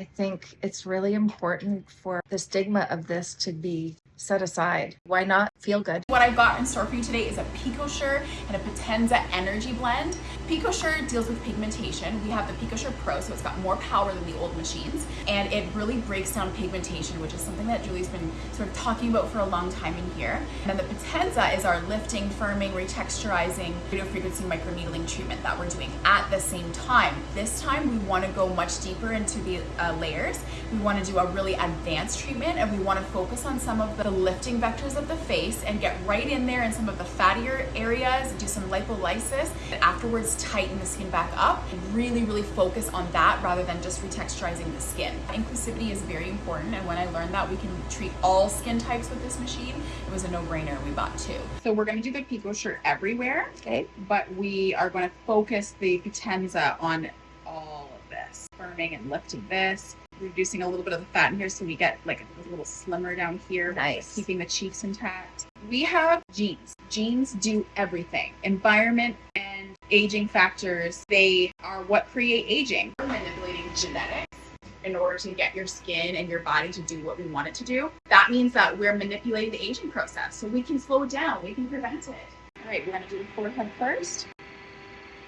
I think it's really important for the stigma of this to be set aside. Why not feel good? What I've got in store for you today is a PicoSure and a Potenza Energy Blend. PicoSure deals with pigmentation. We have the PicoSure Pro, so it's got more power than the old machines, and it really breaks down pigmentation, which is something that Julie's been sort of talking about for a long time in here. And the Potenza is our lifting, firming, retexturizing, radio frequency microneedling treatment that we're doing at the same time. This time we want to go much deeper into the uh, layers. We want to do a really advanced treatment and we want to focus on some of the lifting vectors of the face and get right in there in some of the fattier areas, do some lipolysis, and afterwards tighten the skin back up and really, really focus on that rather than just retexturizing the skin. Inclusivity is very important and when I learned that we can treat all skin types with this machine, it was a no-brainer. We bought two. So we're going to do the PicoSure everywhere, Okay. but we are going to focus the Potenza on all of this, firming and lifting this, reducing a little bit of the fat in here so we get like a little slimmer down here. Nice. Keeping the cheeks intact. We have genes. Genes do everything. Environment and aging factors, they are what create aging. We're manipulating genetics in order to get your skin and your body to do what we want it to do. That means that we're manipulating the aging process. So we can slow it down, we can prevent it. All right, we're gonna do the forehead first.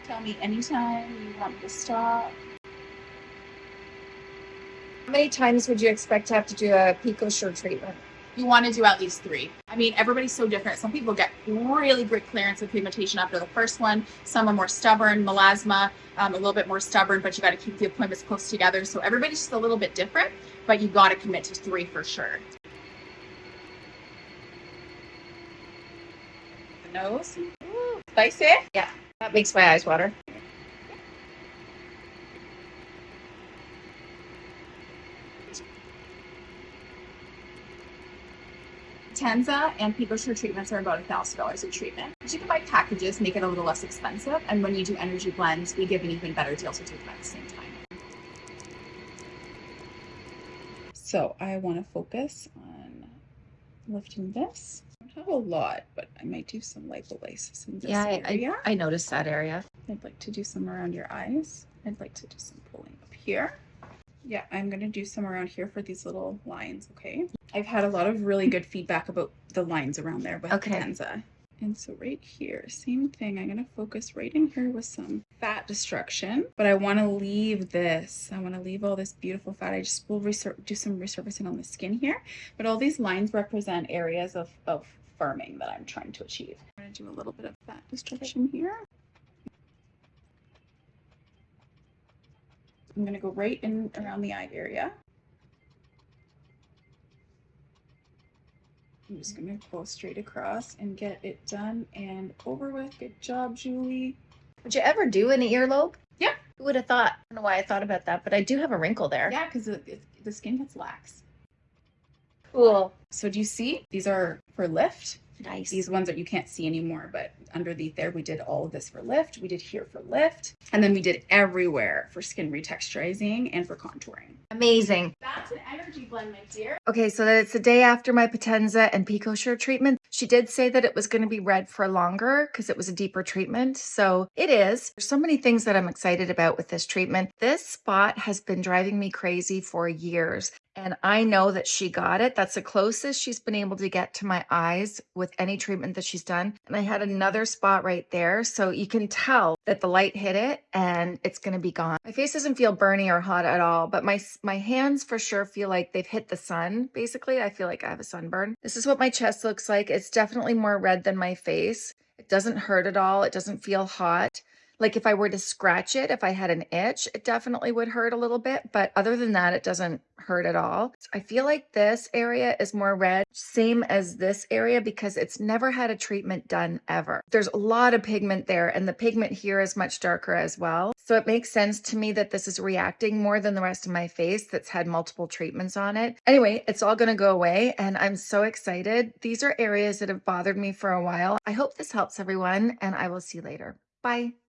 Tell me anytime you want me to stop. How many times would you expect to have to do a pico PicoSure treatment? You want to do at least three. I mean, everybody's so different. Some people get really great clearance of pigmentation after the first one. Some are more stubborn, melasma, um, a little bit more stubborn, but you got to keep the appointments close together. So everybody's just a little bit different, but you got to commit to three for sure. The nose. Ooh, spicy. Yeah, that makes my eyes water. Tenza and PicoSure treatments are about a thousand dollars a treatment. But you can buy packages, make it a little less expensive. And when you do energy blends, we give an even better deal to do them at the same time. So I want to focus on lifting this. I don't have a lot, but I might do some lipolysis in this Yeah, I, area. I, I noticed that area. I'd like to do some around your eyes. I'd like to do some pulling up here. Yeah, I'm gonna do some around here for these little lines, okay? I've had a lot of really good feedback about the lines around there with Okay. Tenza. And so right here, same thing. I'm gonna focus right in here with some fat destruction, but I wanna leave this. I wanna leave all this beautiful fat. I just will do some resurfacing on the skin here, but all these lines represent areas of, of firming that I'm trying to achieve. I'm gonna do a little bit of fat destruction here. I'm gonna go right in around the eye area. I'm just gonna go straight across and get it done and over with. Good job, Julie. Would you ever do an earlobe? Yeah. Who would have thought? I don't know why I thought about that, but I do have a wrinkle there. Yeah, because the skin gets lax. Cool. So do you see? These are for lift. Nice. These ones that you can't see anymore, but underneath there, we did all of this for lift. We did here for lift. And then we did everywhere for skin retexturizing and for contouring. Amazing. That's an energy blend, my dear. Okay, so that it's the day after my Potenza and PicoSure treatment. She did say that it was going to be red for longer because it was a deeper treatment. So it is. There's so many things that I'm excited about with this treatment. This spot has been driving me crazy for years. And I know that she got it. That's the closest she's been able to get to my eyes with any treatment that she's done. And I had another spot right there. So you can tell that the light hit it and it's going to be gone. My face doesn't feel burny or hot at all, but my my hands for sure feel like they've hit the sun. Basically, I feel like I have a sunburn. This is what my chest looks like. It's definitely more red than my face. It doesn't hurt at all. It doesn't feel hot. Like if I were to scratch it, if I had an itch, it definitely would hurt a little bit. But other than that, it doesn't hurt at all. I feel like this area is more red, same as this area because it's never had a treatment done ever. There's a lot of pigment there and the pigment here is much darker as well. So it makes sense to me that this is reacting more than the rest of my face that's had multiple treatments on it. Anyway, it's all gonna go away and I'm so excited. These are areas that have bothered me for a while. I hope this helps everyone and I will see you later. Bye.